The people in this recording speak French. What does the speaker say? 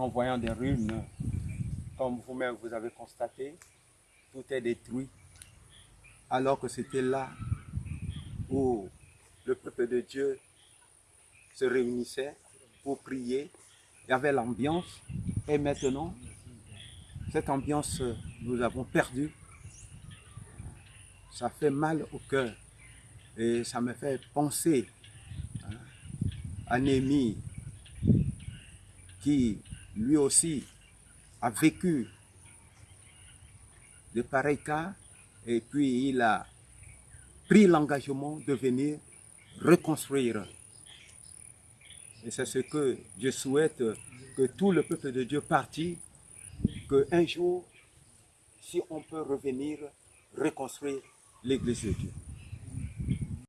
en voyant des ruines, comme vous-même vous avez constaté, tout est détruit, alors que c'était là où le peuple de Dieu se réunissait pour prier, il y avait l'ambiance, et maintenant, cette ambiance, nous avons perdu. Ça fait mal au cœur. Et ça me fait penser hein, à Némi qui lui aussi a vécu de pareils cas et puis il a pris l'engagement de venir reconstruire. Et c'est ce que je souhaite que tout le peuple de Dieu parti, qu'un jour, si on peut revenir reconstruire l'Église de Dieu.